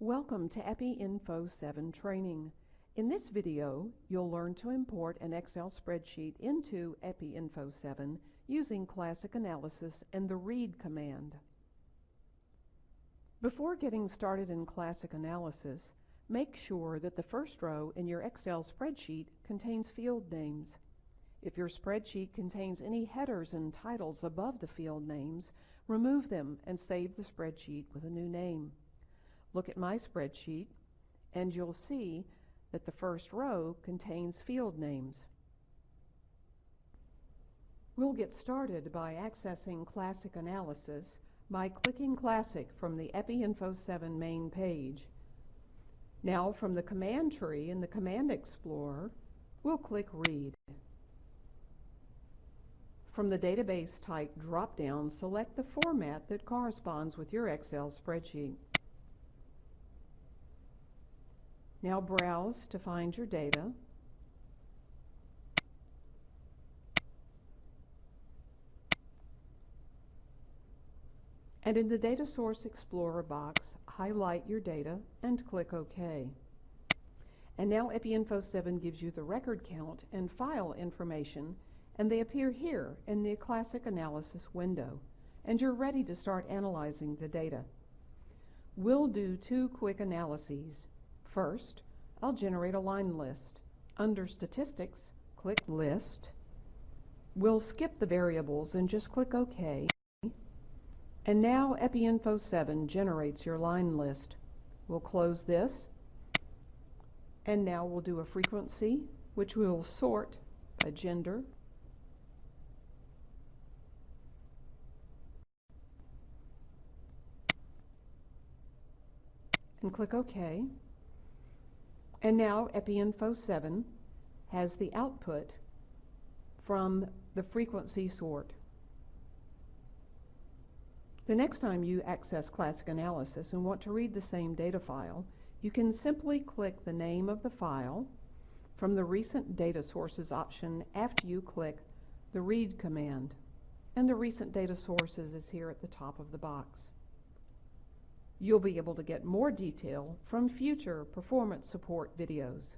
Welcome to EpiInfo 7 training. In this video, you'll learn to import an Excel spreadsheet into EpiInfo 7 using classic analysis and the read command. Before getting started in classic analysis, make sure that the first row in your Excel spreadsheet contains field names. If your spreadsheet contains any headers and titles above the field names, remove them and save the spreadsheet with a new name. Look at my spreadsheet and you'll see that the first row contains field names. We'll get started by accessing Classic Analysis by clicking Classic from the EpiInfo 7 main page. Now from the command tree in the Command Explorer, we'll click Read. From the Database Type drop-down, select the format that corresponds with your Excel spreadsheet. Now browse to find your data. And in the Data Source Explorer box, highlight your data and click OK. And now EpiInfo 7 gives you the record count and file information, and they appear here in the Classic Analysis window, and you're ready to start analyzing the data. We'll do two quick analyses. First, I'll generate a line list. Under Statistics, click List. We'll skip the variables and just click OK. And now EpiInfo 7 generates your line list. We'll close this. And now we'll do a frequency, which we will sort by gender. And click OK. And now EpiInfo 7 has the output from the frequency sort. The next time you access Classic Analysis and want to read the same data file, you can simply click the name of the file from the Recent Data Sources option after you click the Read command. And the Recent Data Sources is here at the top of the box. You'll be able to get more detail from future performance support videos.